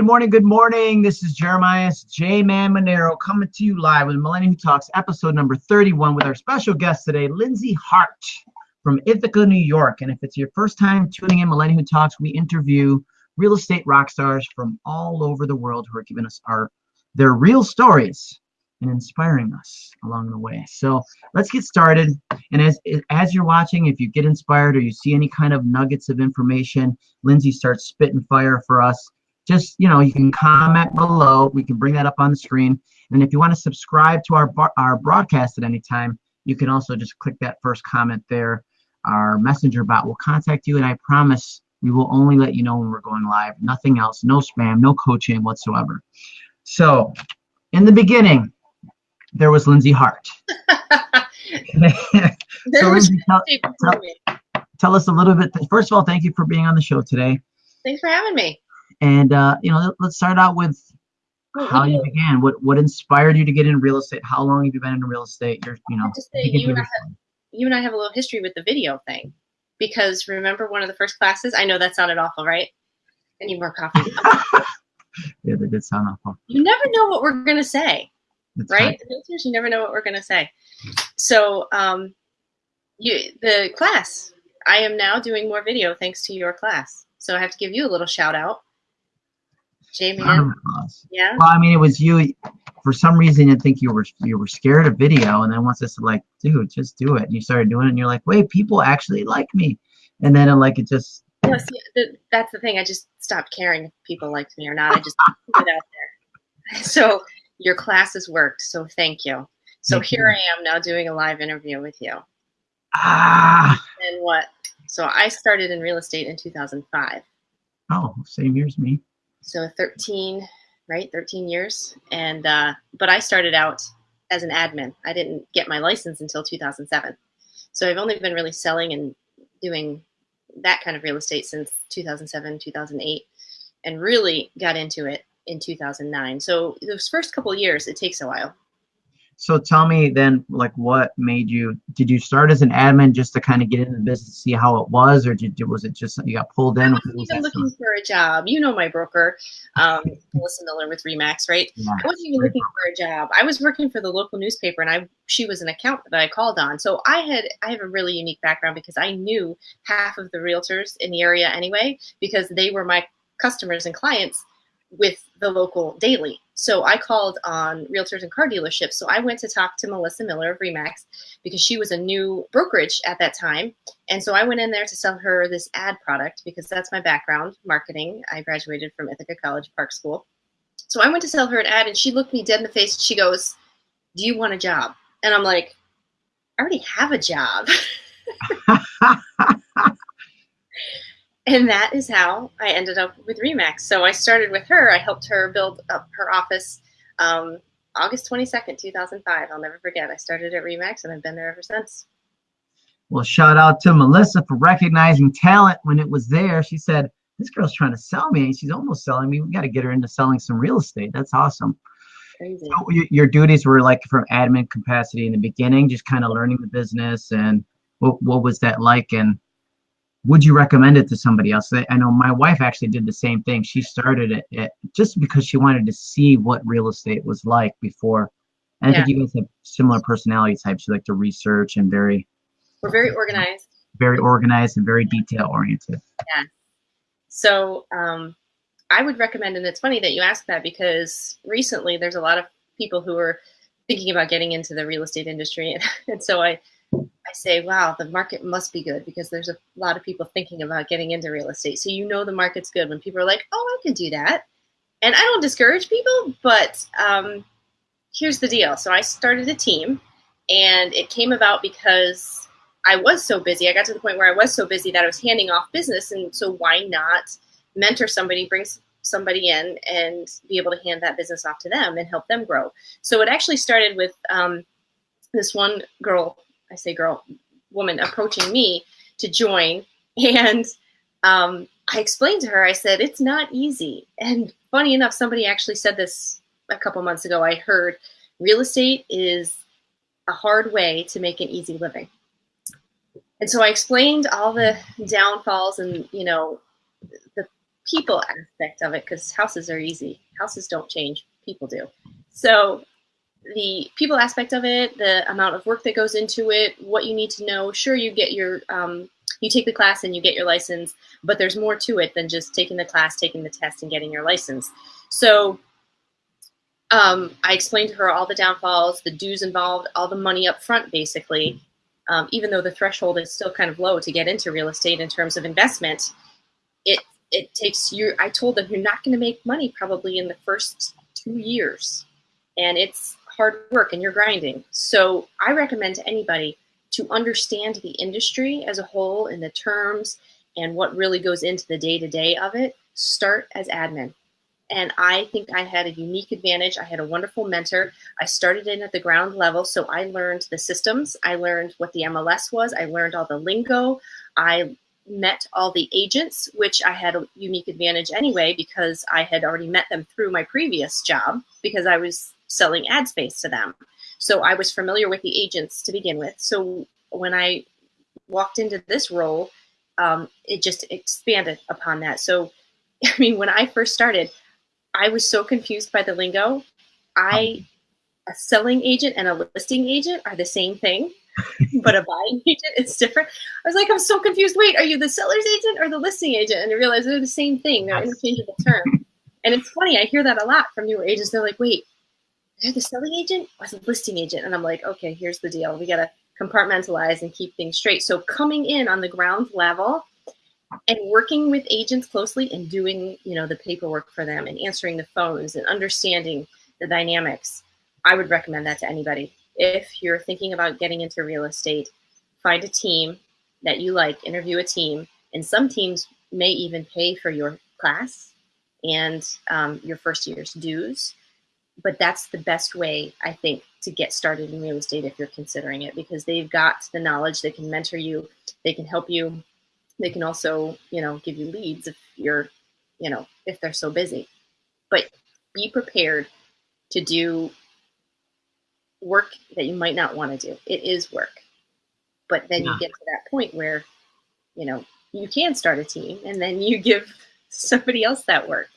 Good morning, good morning. This is Jeremiah J Man Monero coming to you live with Millennium Talks, episode number 31, with our special guest today, Lindsay Hart from Ithaca, New York. And if it's your first time tuning in Millennium Who Talks, we interview real estate rock stars from all over the world who are giving us our their real stories and inspiring us along the way. So let's get started. And as as you're watching, if you get inspired or you see any kind of nuggets of information, Lindsay starts spitting fire for us just you know you can comment below. We can bring that up on the screen. And if you want to subscribe to our our broadcast at any time you can also just click that first comment there. Our messenger bot will contact you and i promise we will only let you know when we're going live. Nothing else. No spam no coaching whatsoever. So in the beginning there was lindsay hart. So lindsay, tell, tell, tell us a little bit. First of all thank you for being on the show today. Thanks for having me and uh, you know, let's start out with how you began. What what inspired you to get in real estate? How long have you been in real estate? You're, you know, say, you, and have, you and I have a little history with the video thing, because remember one of the first classes. I know that sounded awful, right? I need more coffee. yeah, that did sound awful. You never know what we're gonna say, That's right? right? You never know what we're gonna say. So, um, you the class. I am now doing more video thanks to your class. So I have to give you a little shout out Jamie. Yeah. Well, I mean, it was you. For some reason, I think you were you were scared of video, and then once it's like, dude, just do it. And you started doing it, and you're like, wait, people actually like me. And then, like, it just. No, see, that's the thing. I just stopped caring if people liked me or not. I just put it out there. So your classes worked. So thank you. So thank here you. I am now doing a live interview with you. Ah. And what? So I started in real estate in 2005. Oh, same year as me so 13 right 13 years. And uh, but i started out as an admin. I didn't get my license until 2007 so i've only been really selling and doing that kind of real estate since 2007 2008 and really got into it in 2009 so those first couple years it takes a while so tell me then, like, what made you? Did you start as an admin just to kind of get into the business, see how it was, or did you, was it just you got pulled in? I wasn't even looking for a job. You know my broker, um, Melissa Miller with Remax, right? Yeah, I wasn't even looking for a job. I was working for the local newspaper, and I she was an account that I called on. So I had I have a really unique background because I knew half of the realtors in the area anyway because they were my customers and clients with the local daily. So I called on realtors and car dealerships. So I went to talk to Melissa Miller of Remax because she was a new brokerage at that time. And so I went in there to sell her this ad product because that's my background, marketing. I graduated from Ithaca College Park School. So I went to sell her an ad and she looked me dead in the face. And she goes, do you want a job? And I'm like, I already have a job. and that is how I ended up with Remax. So I started with her. I helped her build up her office um, August 22nd, 2005. I'll never forget. I started at Remax and I've been there ever since. Well, shout out to Melissa for recognizing talent when it was there. She said, This girl's trying to sell me. And she's almost selling me. We got to get her into selling some real estate. That's awesome. Crazy. So your duties were like from admin capacity in the beginning, just kind of learning the business and what, what was that like? And would you recommend it to somebody else? I know my wife actually did the same thing. She started it, it just because she wanted to see what real estate was like before. And yeah. I think you guys have similar personality types. You like to research and very. We're very organized. Very organized and very detail oriented. Yeah. So um, I would recommend, and it's funny that you asked that because recently there's a lot of people who are thinking about getting into the real estate industry, and, and so I I say, wow, the market must be good because there's a lot of people thinking about getting into real estate. So you know the market's good when people are like, oh, I can do that. And I don't discourage people, but um, here's the deal. So I started a team, and it came about because I was so busy. I got to the point where I was so busy that I was handing off business. And so why not mentor somebody, bring somebody in, and be able to hand that business off to them and help them grow? So it actually started with um, this one girl I say girl, woman approaching me to join. And um, I explained to her, I said, it's not easy. And funny enough, somebody actually said this a couple months ago. I heard real estate is a hard way to make an easy living. And so I explained all the downfalls and, you know, the people aspect of it because houses are easy. Houses don't change, people do. So the people aspect of it, the amount of work that goes into it, what you need to know. Sure, you get your um, you take the class and you get your license, but there's more to it than just taking the class, taking the test, and getting your license. So um, I explained to her all the downfalls, the dues involved, all the money up front, basically. Um, even though the threshold is still kind of low to get into real estate in terms of investment, it it takes you. I told them you're not going to make money probably in the first two years, and it's hard work and you're grinding. So I recommend to anybody to understand the industry as a whole and the terms and what really goes into the day to day of it. Start as admin and I think I had a unique advantage. I had a wonderful mentor. I started in at the ground level, so I learned the systems. I learned what the MLS was. I learned all the lingo. I met all the agents, which I had a unique advantage anyway because I had already met them through my previous job because I was selling ad space to them. So I was familiar with the agents to begin with. So when I walked into this role, um, it just expanded upon that. So, I mean, when I first started, I was so confused by the lingo. I a selling agent and a listing agent are the same thing, but a buying agent is different. I was like, I'm so confused. Wait, are you the seller's agent or the listing agent? And I realized they're the same thing. They're interchangeable terms. And it's funny, I hear that a lot from newer agents. They're like, wait, they're the selling agent or the listing agent? And I'm like, okay, here's the deal. We got to compartmentalize and keep things straight. So coming in on the ground level, and working with agents closely and doing you know the paperwork for them and answering the phones and understanding the dynamics i would recommend that to anybody if you're thinking about getting into real estate find a team that you like interview a team and some teams may even pay for your class and um, your first year's dues but that's the best way i think to get started in real estate if you're considering it because they've got the knowledge they can mentor you they can help you they can also, you know, give you leads if you're, you know, if they're so busy. But be prepared to do work that you might not want to do. It is work. But then yeah. you get to that point where, you know, you can start a team and then you give somebody else that work.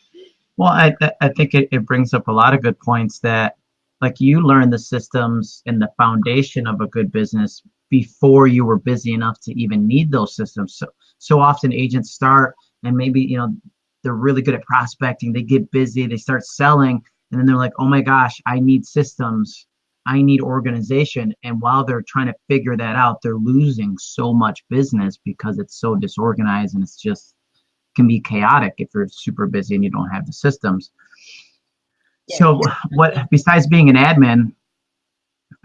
Well, I, I think it, it brings up a lot of good points that like you learn the systems and the foundation of a good business before you were busy enough to even need those systems. So so often agents start and maybe you know they're really good at prospecting. They get busy, they start selling, and then they're like, oh my gosh, I need systems. I need organization. And while they're trying to figure that out, they're losing so much business because it's so disorganized and it's just can be chaotic if you're super busy and you don't have the systems. Yeah. So what besides being an admin,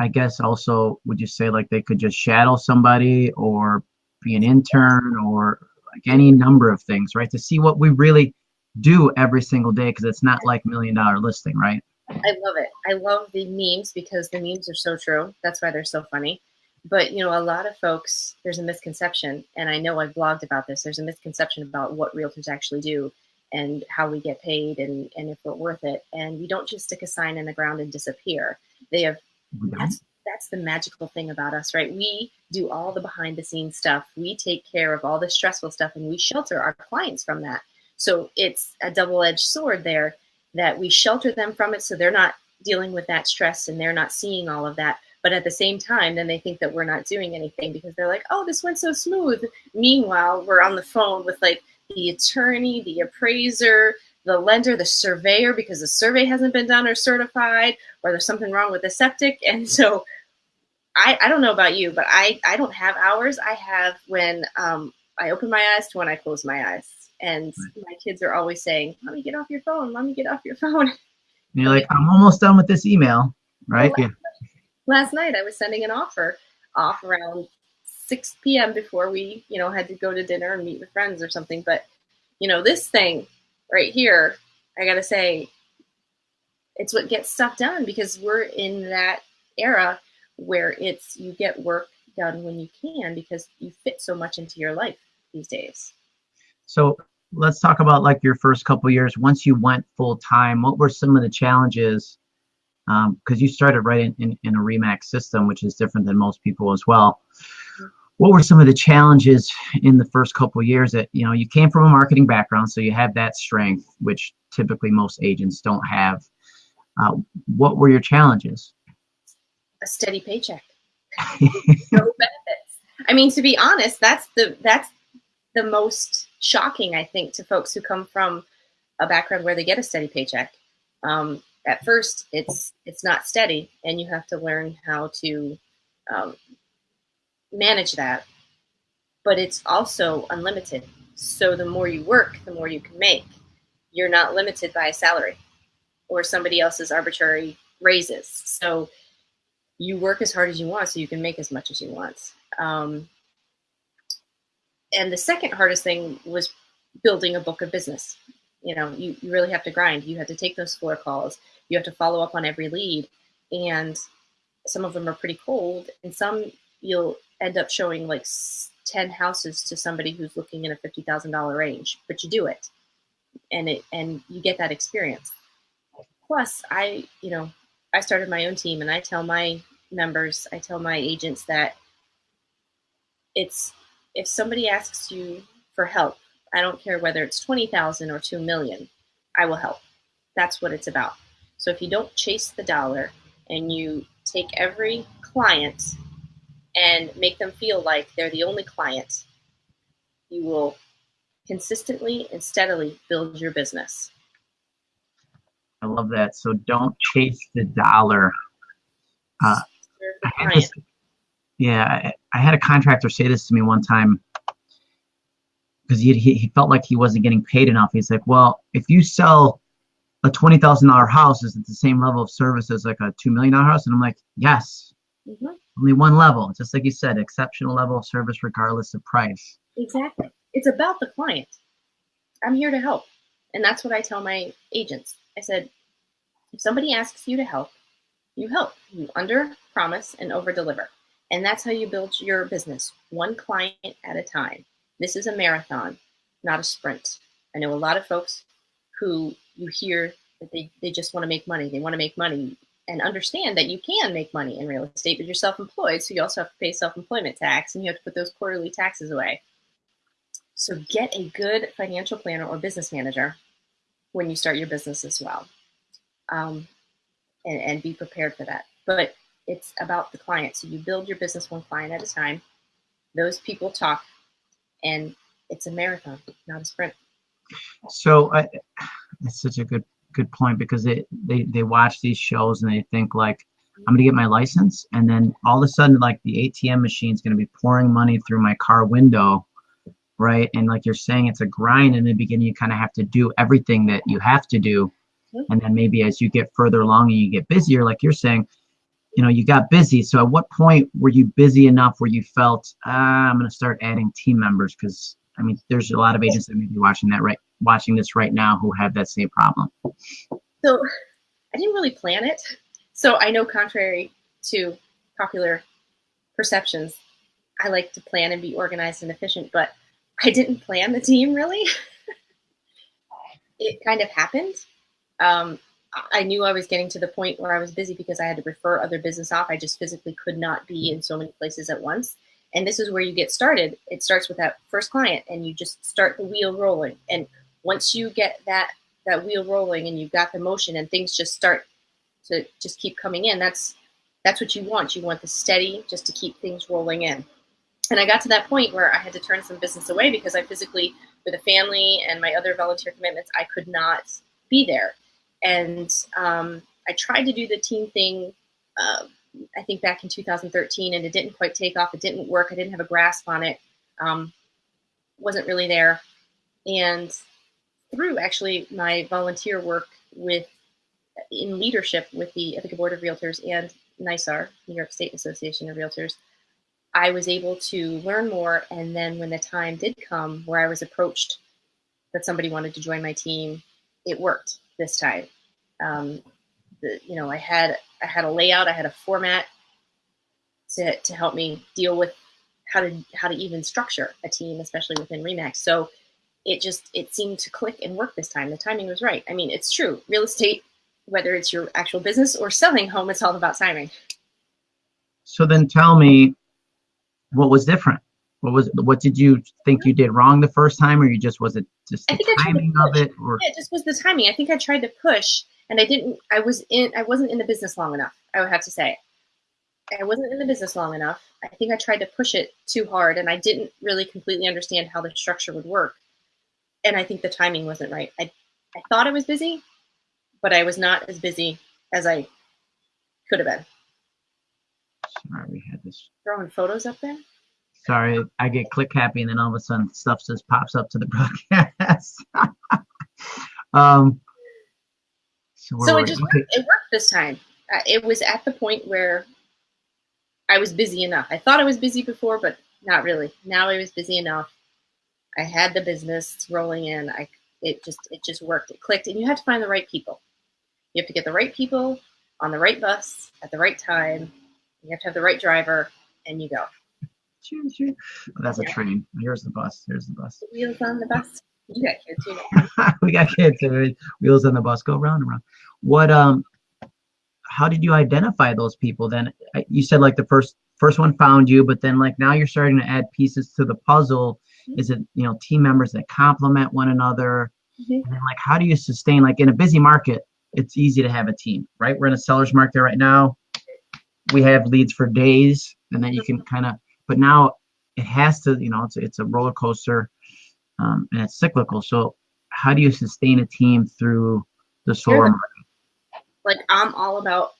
I guess also would you say like they could just shadow somebody or be an intern or like any number of things, right? To see what we really do every single day because it's not like million dollar listing, right? I love it. I love the memes because the memes are so true. That's why they're so funny. But you know, a lot of folks, there's a misconception, and I know I've blogged about this. There's a misconception about what realtors actually do and how we get paid and, and if we're worth it. And we don't just stick a sign in the ground and disappear. They have mm-hmm. that's that's the magical thing about us, right? We do all the behind the scenes stuff. We take care of all the stressful stuff and we shelter our clients from that. So it's a double edged sword there that we shelter them from it so they're not dealing with that stress and they're not seeing all of that. But at the same time, then they think that we're not doing anything because they're like, oh, this went so smooth. Meanwhile, we're on the phone with like the attorney, the appraiser, the lender, the surveyor, because the survey hasn't been done or certified, or there's something wrong with the septic. And so I, I don't know about you, but I, I don't have hours. I have when um, I open my eyes to when I close my eyes. And my kids are always saying, Mommy, get off your phone. Mommy, get off your phone. And you're like, I'm almost done with this email, right? Well, last, last night I was sending an offer off around 6 p.m. before we, you know, had to go to dinner and meet with friends or something. But, you know, this thing right here, I got to say, it's what gets stuff done because we're in that era where it's you get work done when you can because you fit so much into your life these days. So let's talk about like your first couple years. Once you went full time, what were some of the challenges? Because um, you started right in, in, in, a Remax system, which is different than most people as well. what were some of the challenges in the first couple years that you know you came from a marketing background so you have that strength which typically most agents don't have. Uh, what were your challenges? A steady paycheck. No benefits. I mean to be honest that's the that's the most shocking i think to folks who come from a background where they get a steady paycheck. Um, at first it's it's not steady and you have to learn how to um, manage that, but it's also unlimited. So the more you work, the more you can make. You're not limited by a salary or somebody else's arbitrary raises. So you work as hard as you want so you can make as much as you want. Um, and the second hardest thing was building a book of business. You know, you, you really have to grind. You have to take those floor calls. You have to follow up on every lead. And some of them are pretty cold and some you'll end up showing like 10 houses to somebody who's looking in a $50,000 range, but you do it and it, and you get that experience. Plus I, you know, I started my own team and I tell my members, I tell my agents that it's, if somebody asks you for help, I don't care whether it's 20,000 or 2 million, I will help. That's what it's about. So if you don't chase the dollar and you take every client and make them feel like they're the only client, you will consistently and steadily build your business. I love that. So don't chase the dollar. Uh, I this, yeah, I, I, had a contractor say this to me one time because he, he, he felt like he wasn't getting paid enough. He's like, well, if you sell a twenty thousand dollar house, is it the same level of service as like a two million dollar house? And I'm like, yes. Mm-hmm only one level, just like you said, exceptional level of service regardless of price. Exactly. It's about the client. I'm here to help. And that's what I tell my agents. I said, if somebody asks you to help, you help. You under promise and over deliver. And that's how you build your business, one client at a time. This is a marathon, not a sprint. I know a lot of folks who you hear that they, they just want to make money. They want to make money and understand that you can make money in real estate, but you're self-employed, so you also have to pay self-employment tax and you have to put those quarterly taxes away. So get a good financial planner or business manager when you start your business as well, um, and, and be prepared for that. But it's about the client. So you build your business one client at a time. Those people talk, and it's a marathon, not a sprint. So I, that's such a good good point because they, they they watch these shows and they think like I'm gonna get my license and then all of a sudden like the ATM machine is gonna be pouring money through my car window, right? And like you're saying, it's a grind in the beginning. You kind of have to do everything that you have to do, mm-hmm. and then maybe as you get further along and you get busier, like you're saying, you know, you got busy. So at what point were you busy enough where you felt ah, I'm gonna start adding team members because I mean, there's a lot of agents that may be watching that right, watching this right now who have that same problem. So I didn't really plan it. So I know contrary to popular perceptions, I like to plan and be organized and efficient, but I didn't plan the team really. it kind of happened. Um, I knew I was getting to the point where I was busy because I had to refer other business off. I just physically could not be mm-hmm. in so many places at once. And this is where you get started. It starts with that first client and you just start the wheel rolling. And once you get that that wheel rolling and you've got the motion and things just start to just keep coming in, that's that's what you want. You want the steady just to keep things rolling in. And I got to that point where I had to turn some business away because I physically, with a family and my other volunteer commitments, I could not be there. And um, I tried to do the team thing uh, I think back in 2013, and it didn't quite take off. It didn't work. I didn't have a grasp on it. Um, wasn't really there. And through actually my volunteer work with in leadership with the Ithaca Board of Realtors and NYSAR, New York State Association of Realtors, I was able to learn more. And then when the time did come where I was approached that somebody wanted to join my team, it worked this time. Um, the, you know, I had I had a layout, I had a format to, to help me deal with how to how to even structure a team, especially within Remax. So it just it seemed to click and work this time. The timing was right. I mean, it's true. Real estate, whether it's your actual business or selling home, it's all about timing. So then tell me what was different. What was what did you think you did wrong the first time or you just was it just the I tried to timing of it or Yeah, it just was the timing. I think I tried to push, and I didn't. I was in. I wasn't in the business long enough. I would have to say, I wasn't in the business long enough. I think I tried to push it too hard, and I didn't really completely understand how the structure would work. And I think the timing wasn't right. I, I thought I was busy, but I was not as busy as I could have been. sorry we had this Throwing photos up there. Sorry i get click happy and then all of a sudden stuff just pops up to the broadcast um so, so it just worked. It worked this time. Uh, it was at the point where I was busy enough. I thought I was busy before, but not really. Now I was busy enough. I had the business rolling in. I it just it just worked. It clicked, and you have to find the right people. You have to get the right people on the right bus at the right time. You have to have the right driver, and you go. Choo, choo. Oh, that's a train. Here's the bus. Here's the bus. The wheels on the bus. You got kids, you know. we got kids wheels on the bus go round and round. What um how did you identify those people then? You said like the first first one found you but then like now you're starting to add pieces to the puzzle. Mhm. is it you know team members that complement one another? Mhm. and then like how do you sustain like in a busy market it's easy to have a team right? We're in a seller's market right now. We have leads for days and then you can kind of but now it has to you know it's, it's a roller coaster um, and it's cyclical so how do you sustain a team through the market like I'm all about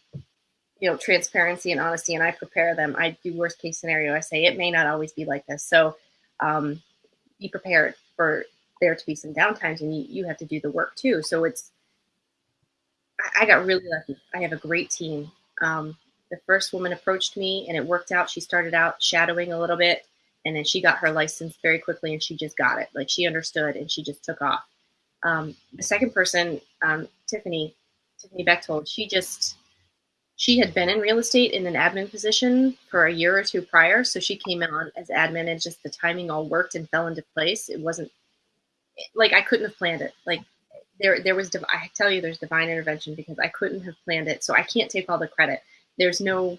you know transparency and honesty, and I prepare them. I do worst case scenario. I say it may not always be like this, so um, be prepared for there to be some downtimes, and you, you have to do the work too. So it's I, I got really lucky. I have a great team. Um, the first woman approached me, and it worked out. She started out shadowing a little bit, and then she got her license very quickly, and she just got it. Like she understood, and she just took off. Um, the second person, um, Tiffany, Tiffany Bechtold, she just she had been in real estate in an admin position for a year or two prior, so she came on as admin, and just the timing all worked and fell into place. It wasn't like I couldn't have planned it. Like there, there was. I tell you, there's divine intervention because I couldn't have planned it, so I can't take all the credit. There's no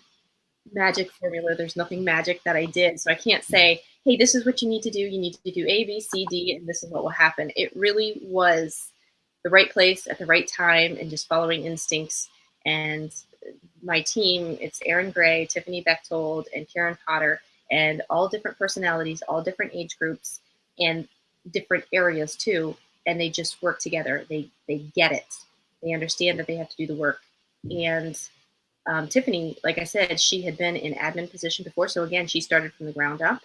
magic formula. There's nothing magic that I did, so I can't say, "Hey, this is what you need to do. You need to do A, B, C, D, and this is what will happen." It really was the right place at the right time and just following instincts. And my team, it's Aaron Gray, Tiffany Bechtold, and Karen Potter, and all different personalities, all different age groups, and different areas too. And they just work together. They they get it. They understand that they have to do the work. And um, Tiffany, like I said, she had been in admin position before. So again, she started from the ground up.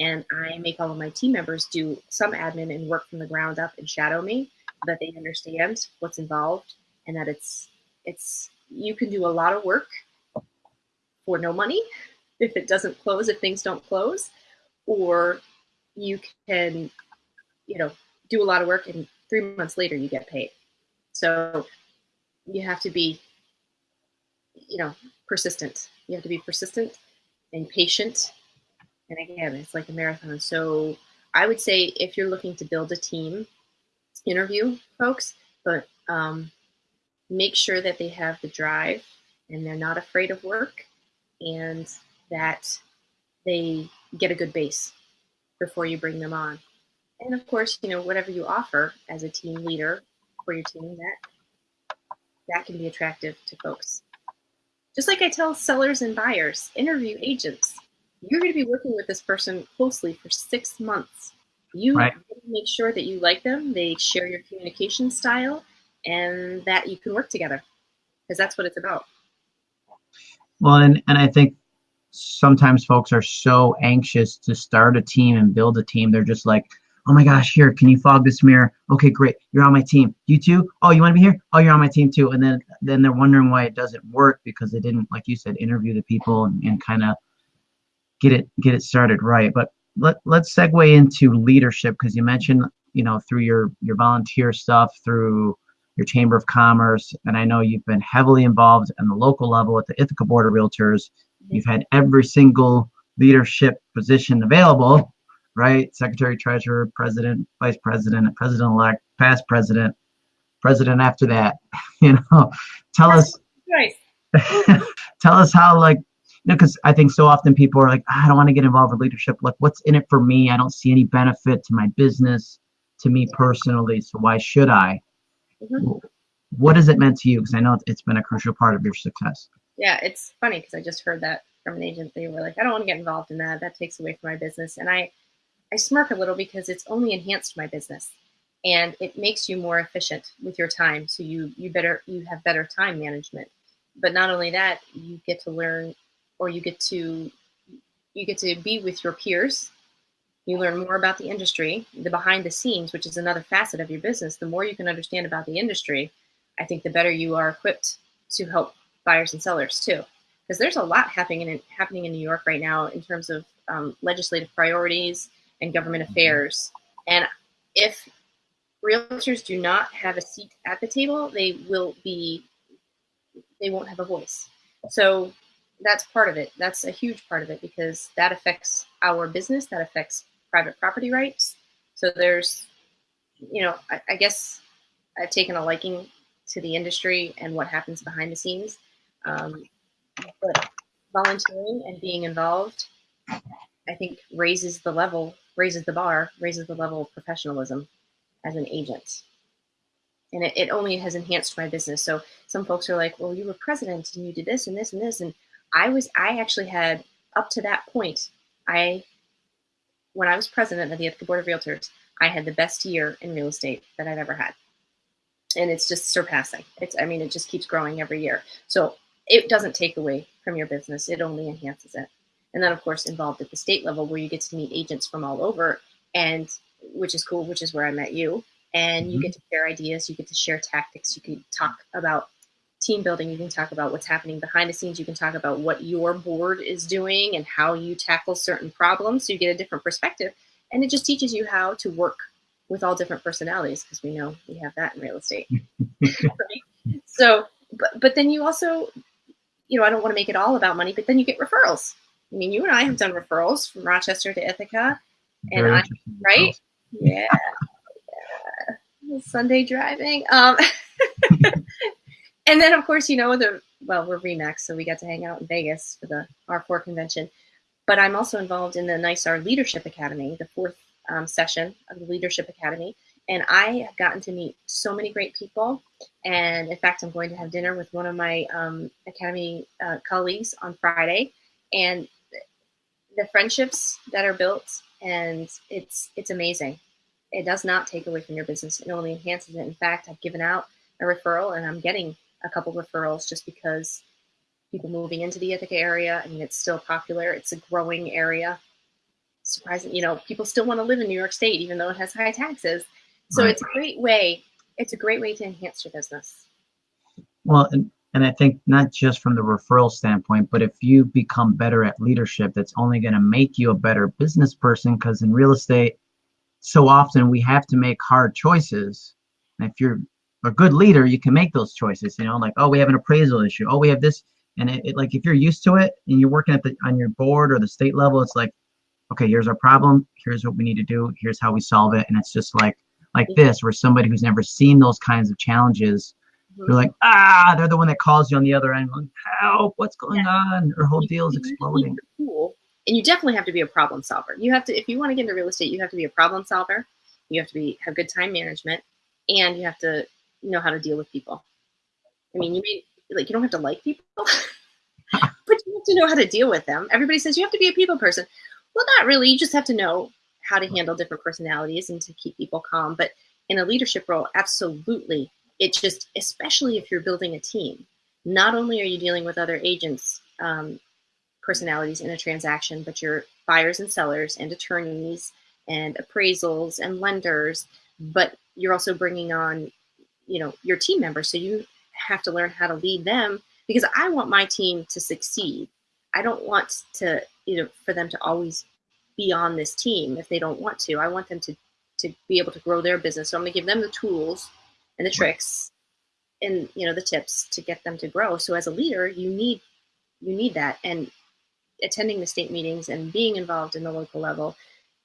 And I make all of my team members do some admin and work from the ground up and shadow me so that they understand what's involved and that it's it's you can do a lot of work for no money if it doesn't close if things don't close or you can you know do a lot of work and three months later you get paid so you have to be you know persistent. You have to be persistent and patient. And again it's like a marathon. So i would say if you're looking to build a team interview folks but um, make sure that they have the drive and they're not afraid of work and that they get a good base before you bring them on. And of course you know whatever you offer as a team leader for your team that that can be attractive to folks just like i tell sellers and buyers interview agents you're going to be working with this person closely for six months you Right. make sure that you like them they share your communication style and that you can work together because that's what it's about Well, and, and I think sometimes folks are so anxious to start a team and build a team. They're just like, oh my gosh, here, can you fog this mirror? Okay, great. You're on my team. You too? Oh, you want to be here? Oh, you're on my team too. And then then they're wondering why it doesn't work because they didn't, like you said, interview the people and, and kind of get it get it started right. But let let's segue into leadership because you mentioned, you know, through your your volunteer stuff, through your chamber of commerce, and I know you've been heavily involved on the local level at the Ithaca Board of Realtors. You've had every single leadership position available, right? Secretary, treasurer, president, vice president, president-elect, past president, president after that. You know, tell us right tell us how like you know, because I think so often people are like, I don't want to get involved with leadership. Like, what's in it for me? I don't see any benefit to my business, to me personally. So why should I? Mm-hmm. What has it meant to you? Because I know it's been a crucial part of your success. Yeah, it's funny because I just heard that from an agent. They were like, I don't want to get involved in that. That takes away from my business. And I, I smirk a little because it's only enhanced my business and it makes you more efficient with your time. So you, you better, you have better time management. But not only that, you get to learn or you get to, you get to be with your peers. You learn more about the industry, the behind the scenes, which is another facet of your business. The more you can understand about the industry, I think the better you are equipped to help buyers and sellers too because there's a lot happening in happening in New York right now in terms of um, legislative priorities and government affairs. And if realtors do not have a seat at the table, they will be they won't have a voice. So that's part of it. That's a huge part of it because that affects our business. That affects private property rights. So there's, you know, I, I guess I've taken a liking to the industry and what happens behind the scenes. Um, but volunteering and being involved, I think raises the level, raises the bar, raises the level of professionalism as an agent. And it, it only has enhanced my business. So some folks are like, well, you were president and you did this and this and this. And I was, I actually had up to that point, I, when I was president of the Board of Realtors, I had the best year in real estate that I've ever had. And it's just surpassing. It's, I mean, it just keeps growing every year. So it doesn't take away from your business, it only enhances it. And then, of course, involved at the state level where you get to meet agents from all over, and which is cool, which is where I met you. And you mm-hmm. get to share ideas, you get to share tactics, you can talk about team building, you can talk about what's happening behind the scenes, you can talk about what your board is doing and how you tackle certain problems. So you get a different perspective. And it just teaches you how to work with all different personalities because we know we have that in real estate. right? So, but, but then you also you know, I don't want to make it all about money, but then you get referrals. I mean, you and I have done referrals from Rochester to Ithaca, and I, right? Yeah. yeah. Sunday driving. Um, and then of course, you know, the well, we're Remax, so we got to hang out in Vegas for the R4 convention. But I'm also involved in the NYSAR Leadership Academy, the fourth um, session of the Leadership Academy. And I have gotten to meet so many great people. And in fact, I'm going to have dinner with one of my um, Academy uh, colleagues on Friday. And the friendships that are built, and it's it's amazing. It does not take away from your business; it only enhances it. In fact, I've given out a referral, and I'm getting a couple referrals just because people moving into the Ithaca area. I mean, it's still popular; it's a growing area. Surprising, you know, people still want to live in New York State, even though it has high taxes. So right. it's a great way. It's a great way to enhance your business. Well, and, and I think not just from the referral standpoint, but if you become better at leadership, that's only going to make you a better business person. Because in real estate, so often we have to make hard choices. And if you're a good leader, you can make those choices. You know, like oh, we have an appraisal issue. Oh, we have this, and it, it like if you're used to it and you're working at the on your board or the state level, it's like, okay, here's our problem. Here's what we need to do. Here's how we solve it. And it's just like like this, where somebody who's never seen those kinds of challenges, they're like, ah, they're the one that calls you on the other end, like, help, what's going yeah. on? Her whole deal is exploding. Cool. And you definitely have to be a problem solver. You have to, if you want to get into real estate, you have to be a problem solver. You have to be have good time management, and you have to know how to deal with people. I mean, you may like you don't have to like people, but you have to know how to deal with them. Everybody says you have to be a people person. Well, not really. You just have to know how to handle different personalities and to keep people calm. But in a leadership role, absolutely. It just, especially if you're building a team, not only are you dealing with other agents' um, personalities in a transaction, but your buyers and sellers and attorneys and appraisals and lenders, but you're also bringing on, you know, your team members. So you have to learn how to lead them because I want my team to succeed. I don't want to, you know, for them to always be on this team if they don't want to. I want them to to be able to grow their business. So I'm going to give them the tools and the tricks and you know the tips to get them to grow. So as a leader, you need you need that. And attending the state meetings and being involved in the local level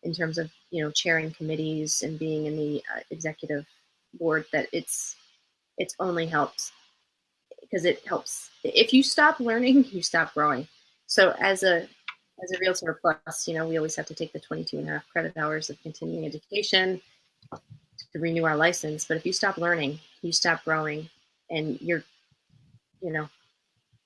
in terms of you know chairing committees and being in the uh, executive board that it's it's only helped because it helps. If you stop learning you stop growing. So as a as a realtor plus, you know, we always have to take the 22 and a half credit hours of continuing education to renew our license. But if you stop learning, you stop growing, and you're, you know,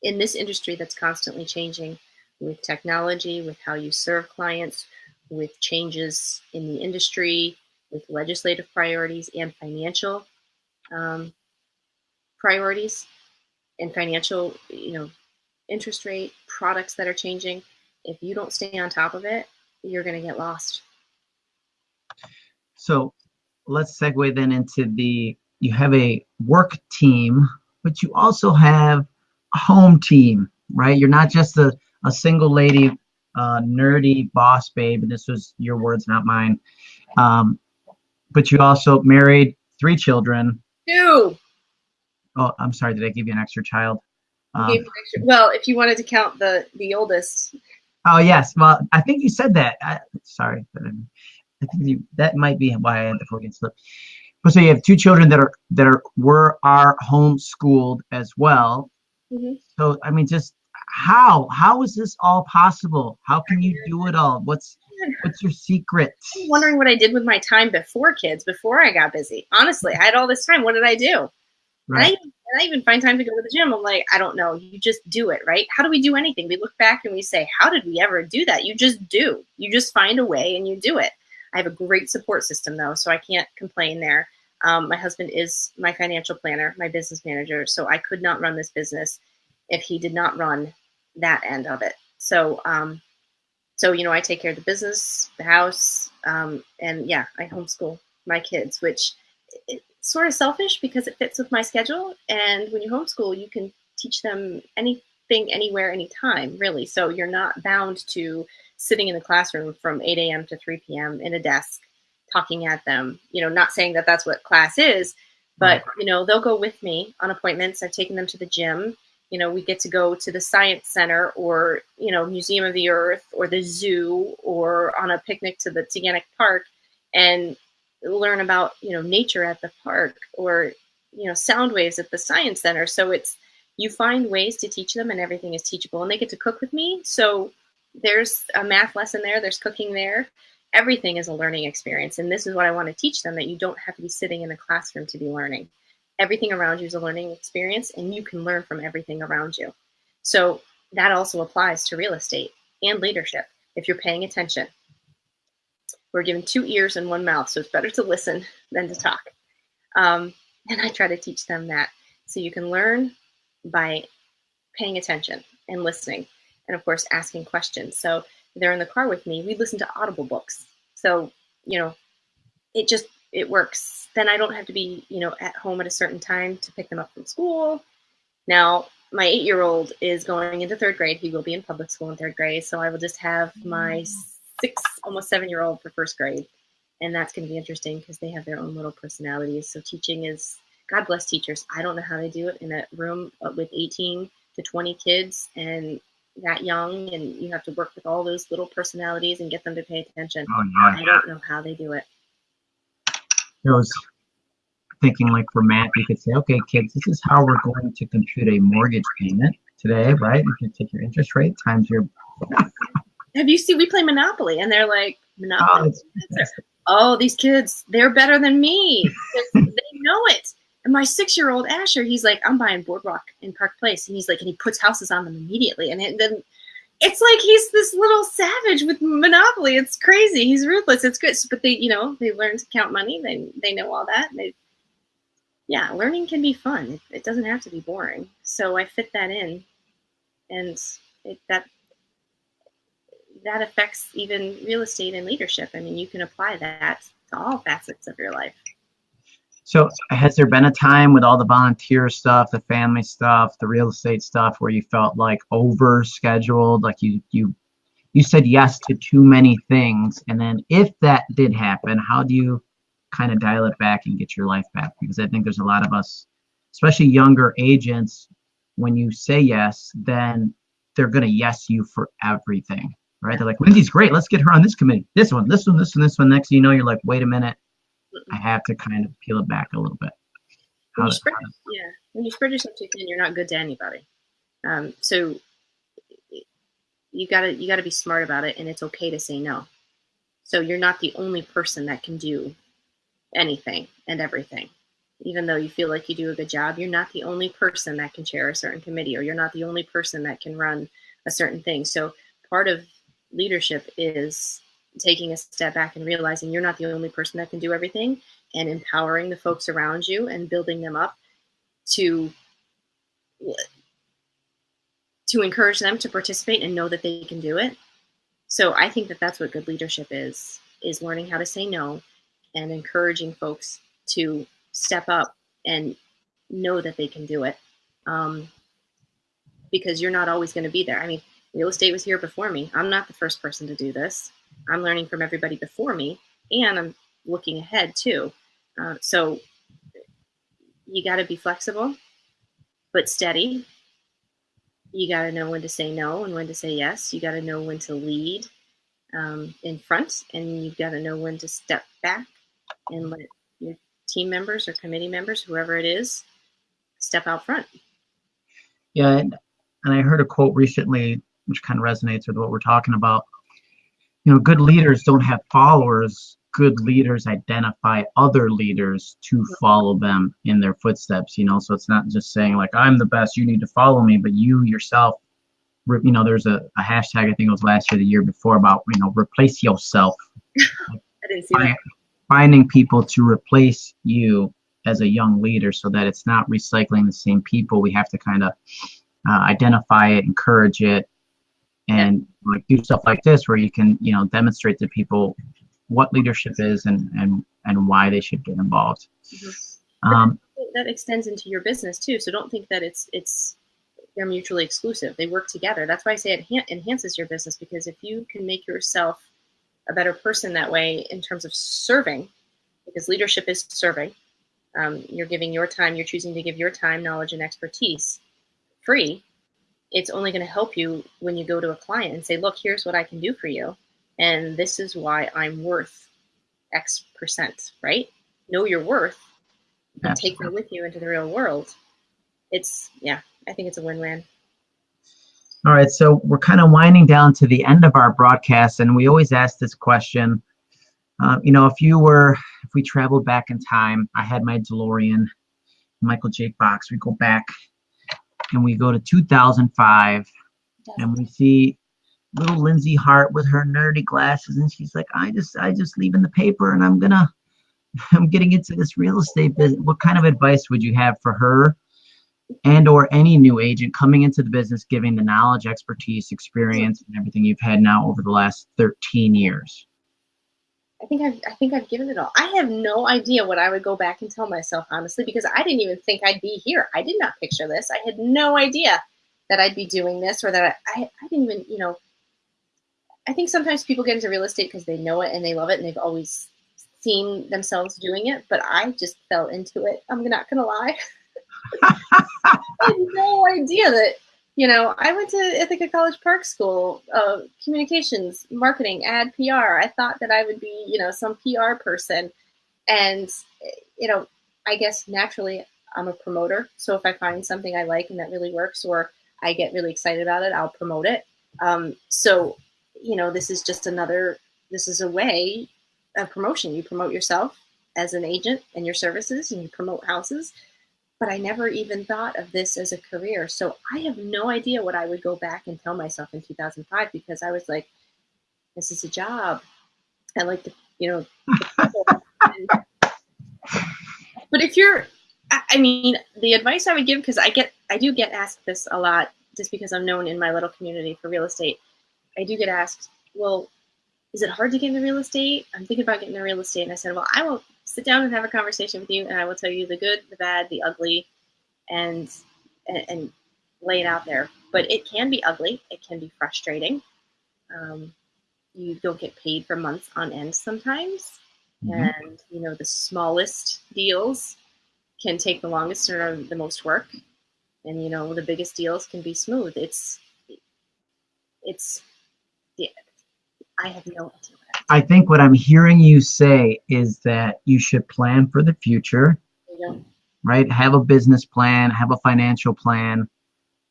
in this industry that's constantly changing with technology, with how you serve clients, with changes in the industry, with legislative priorities and financial um, priorities and financial, you know, interest rate products that are changing. If you don't stay on top of it, you're going to get lost. So let's segue then into the you have a work team, but you also have a home team, right? You're not just a, a single lady, uh, nerdy boss babe. And this was your words, not mine. Um, but you also married three children. Two. Oh, I'm sorry. Did I give you an extra child? Um, extra, well, if you wanted to count the the oldest. Oh yes. Well, I think you said that. I, sorry, but I think you, that might be why I had the Freudian slip. But so you have two children that are that are were are homeschooled as well. Mm-hmm. So I mean, just how how is this all possible? How can you do it all? What's what's your secret? I'm wondering what I did with my time before kids, before I got busy. Honestly, I had all this time. What did I do? Right. I, and I even find time to go to the gym. I'm like, I don't know. You just do it, right? How do we do anything? We look back and we say, how did we ever do that? You just do. You just find a way and you do it. I have a great support system though, so I can't complain there. Um, my husband is my financial planner, my business manager, so I could not run this business if he did not run that end of it. So, um, so you know, I take care of the business, the house, um, and yeah, I homeschool my kids, which it's sort of selfish because it fits with my schedule. And when you homeschool, you can teach them anywhere, anytime, really. So you're not bound to sitting in the classroom from 8 a.m. to 3 p.m. in a desk talking at them. You know, not saying that that's what class is, but, you know, they'll go with me on appointments. I've taken them to the gym. You know, we get to go to the science center or, you know, Museum of the Earth or the zoo or on a picnic to the Taughannock Park and learn about, you know, nature at the park or, you know, sound waves at the science center. So it's, you find ways to teach them and everything is teachable and they get to cook with me. So there's a math lesson there, there's cooking there. Everything is a learning experience. And this is what I want to teach them that you don't have to be sitting in a classroom to be learning. Everything around you is a learning experience, and you can learn from everything around you. So that also applies to real estate and leadership if you're paying attention. We're given two ears and one mouth, so it's better to listen than to talk. Um, and I try to teach them that. So you can learn by paying attention and listening and of course asking questions. So they're in the car with me. We listen to Audible books. So, you know, it just it works. Then I don't have to be, you know, at home at a certain time to pick them up from school. Now, my eight year old is going into third grade. He will be in public school in third grade. So I will just have my mm. six, almost seven year old for first grade. And that's going to be interesting because they have their own little personalities. So teaching is, God bless teachers. I don't know how they do it in a room with 18 to 20 kids and that young and you have to work with all those little personalities and get them to pay attention. Oh, yeah. I don't know how they do it. I was thinking like for math, you could say, okay, kids, this is how we're going to compute a mortgage payment today, right? You can take your interest rate times your. have you seen, we play Monopoly and they're like, Monopoly. Oh, oh these kids, they're better than me. they know it. And my six year old Asher, he's like, I'm buying Boardwalk in Park Place. And he's like, and he puts houses on them immediately. And then it's like he's this little savage with Monopoly. It's crazy. He's ruthless. It's good. But they, you know, they learn to count money. They, they know all that. They, yeah, learning can be fun. It, it doesn't have to be boring. So I fit that in. And it, that, that affects even real estate and leadership. I mean, you can apply that to all facets of your life. So has there been a time with all the volunteer stuff, the family stuff, the real estate stuff where you felt like over scheduled, like you you you said yes to too many things and then if that did happen, how do you kind of dial it back and get your life back? Because I think there's a lot of us, especially younger agents, when you say yes, then they're going to yes you for everything, right? They're like, Lindsay's great. Let's get her on this committee. This one, this one, this one, this one. Next, you know, you're like, wait a minute. I have to kind of peel it back a little bit. When you spread, yeah, when you spread yourself too thin, you're not good to anybody. Um, so you gotta you gotta be smart about it, and it's okay to say no. So you're not the only person that can do anything and everything. Even though you feel like you do a good job, you're not the only person that can chair a certain committee, or you're not the only person that can run a certain thing. So part of leadership is taking a step back and realizing you're not the only person that can do everything and empowering the folks around you and building them up to to encourage them to participate and know that they can do it. So I think that that's what good leadership is is learning how to say no and encouraging folks to step up and know that they can do it. Um, because you're not always going to be there. I mean, real estate was here before me. I'm not the first person to do this. I'm learning from everybody before me, and I'm looking ahead too. Uh, so you got to be flexible, but steady. You got to know when to say no and when to say yes. You got to know when to lead um, in front, and you've got to know when to step back and let your team members or committee members, whoever it is, step out front. Yeah, and, and I heard a quote recently which kind of resonates with what we're talking about. You know, good leaders don't have followers. Good leaders identify other leaders to follow them in their footsteps. You know, so it's not just saying like I'm the best, you need to follow me, but you yourself. You know, there's a, a hashtag I think it was last year, the year before about you know replace yourself. I didn't see that. Finding people to replace you as a young leader so that it's not recycling the same people. We have to kind of uh, identify it, encourage it, and like do stuff like this where you can you know demonstrate to people what leadership is and and and why they should get involved. Mm-hmm. Um, that extends into your business too. So don't think that it's it's they're mutually exclusive. They work together. That's why I say it enhances your business because if you can make yourself a better person that way in terms of serving, because leadership is serving. Um, you're giving your time. You're choosing to give your time, knowledge, and expertise free it's only going to help you when you go to a client and say, look, here's what I can do for you. And this is why I'm worth X percent, right? Know your worth and take that with you into the real world. It's, yeah, I think it's a win win. All right, so we're kind of winding down to the end of our broadcast, and we always ask this question. Uh, you know, if you were, if we traveled back in time, I had my DeLorean, Michael J. Fox, we go back and we go to 2005 and we see little Lindsay Hart with her nerdy glasses and she's like I just I just leaving the paper and I'm gonna I'm getting into this real estate business what kind of advice would you have for her and or any new agent coming into the business giving the knowledge expertise experience and everything you've had now over the last 13 years I think I've I think I've given it all. I have no idea what I would go back and tell myself honestly because I didn't even think I'd be here. I did not picture this. I had no idea that I'd be doing this or that I, I, I didn't even you know. I think sometimes people get into real estate because they know it and they love it and they've always seen themselves doing it, but I just fell into it. I'm not gonna lie. I had no idea that you know, I went to Ithaca College Park School, uh, communications, marketing, ad PR. I thought that I would be, you know, some PR person. And, you know, I guess naturally I'm a promoter. So if I find something I like and that really works or I get really excited about it, I'll promote it. Um, so, you know, this is just another, this is a way of promotion. You promote yourself as an agent and your services and you promote houses but I never even thought of this as a career. So I have no idea what I would go back and tell myself in 2005 because I was like, this is a job. I like to, you know. but if you're, I mean, the advice I would give, because I get, I do get asked this a lot just because I'm known in my little community for real estate. I do get asked, well, is it hard to get into real estate? I'm thinking about getting into real estate. And I said, well, I will sit down and have a conversation with you, and I will tell you the good, the bad, the ugly, and and, and lay it out there. But it can be ugly. It can be frustrating. Um, you don't get paid for months on end sometimes, mm-hmm. and you know the smallest deals can take the longest or the most work, and you know the biggest deals can be smooth. It's it's yeah, I have no idea. I think what I'm hearing you say is that you should plan for the future, yeah. right? Have a business plan, have a financial plan.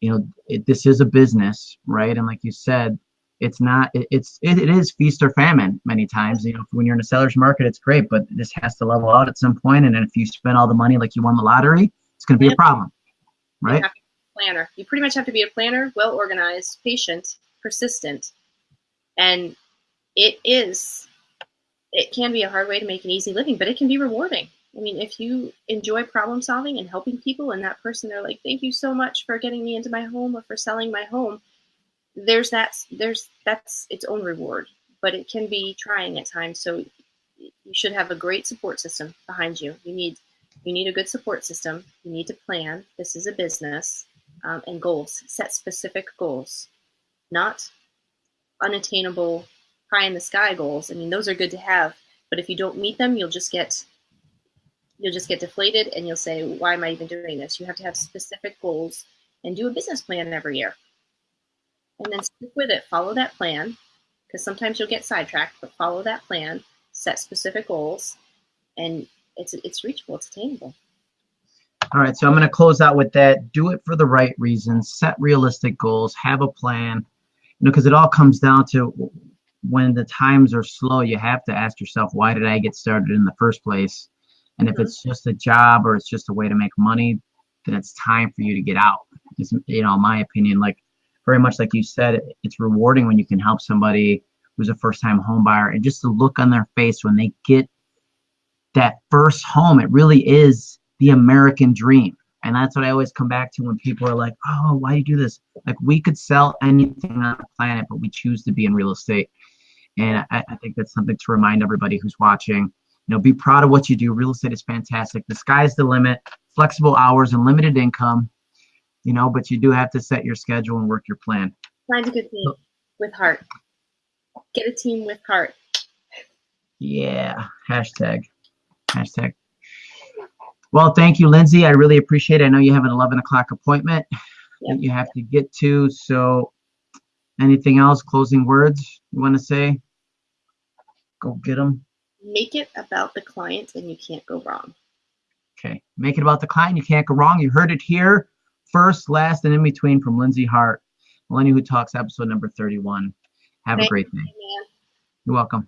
You know, it, this is a business, right? And like you said, it's not it, it's it, it is feast or famine many times you know when you're in a seller's market it's great but this has to level out at some point. and then if you spend all the money like you won the lottery it's going to be a problem right planner. You pretty much have to be a planner, well organized, patient, persistent. And it is, it can be a hard way to make an easy living, but it can be rewarding. I mean, if you enjoy problem solving and helping people, and that person, they're like, thank you so much for getting me into my home or for selling my home, there's that, there's, that's its own reward, but it can be trying at times. So you should have a great support system behind you. You need, you need a good support system. You need to plan. This is a business um, and goals. Set specific goals, not unattainable, pie in the sky goals. I mean, those are good to have, but if you don't meet them, you'll just get you'll just get deflated, and you'll say, "Why am I even doing this?" You have to have specific goals and do a business plan every year, and then stick with it. Follow that plan, because sometimes you'll get sidetracked, but follow that plan. Set specific goals, and it's it's reachable. It's attainable. all right so i'm going to close out with that do it for the right reasons set realistic goals have a plan you know because it all comes down to when the times are slow you have to ask yourself why did i get started in the first place? And if Mhm. it's just a job or it's just a way to make money then it's time for you to get out. It's, you know in my opinion like very much like you said it's rewarding when you can help somebody who's a first time home buyer and just the look on their face when they get that first home it really is the american dream. And that's what i always come back to when people are like oh why do you do this? Like we could sell anything on the planet but we choose to be in real estate and I, I think that's something to remind everybody who's watching you know be proud of what you do. Real estate is fantastic. The sky's the limit. Flexible hours and limited income you know but you do have to set your schedule and work your plan. Find a good team with heart. Get a team with heart. yeah. Hashtag. Hashtag. Well thank you lindsay. I really appreciate it. I know you have an 11 o'clock appointment that you have to get to. So anything else? Closing words you want to say go get them Make it about the client and you can't go wrong. okay. Make it about the client you can't go wrong. You heard it here first last and in between from lindsay hart millennial who talks episode number 31 have a great day. Man. you're welcome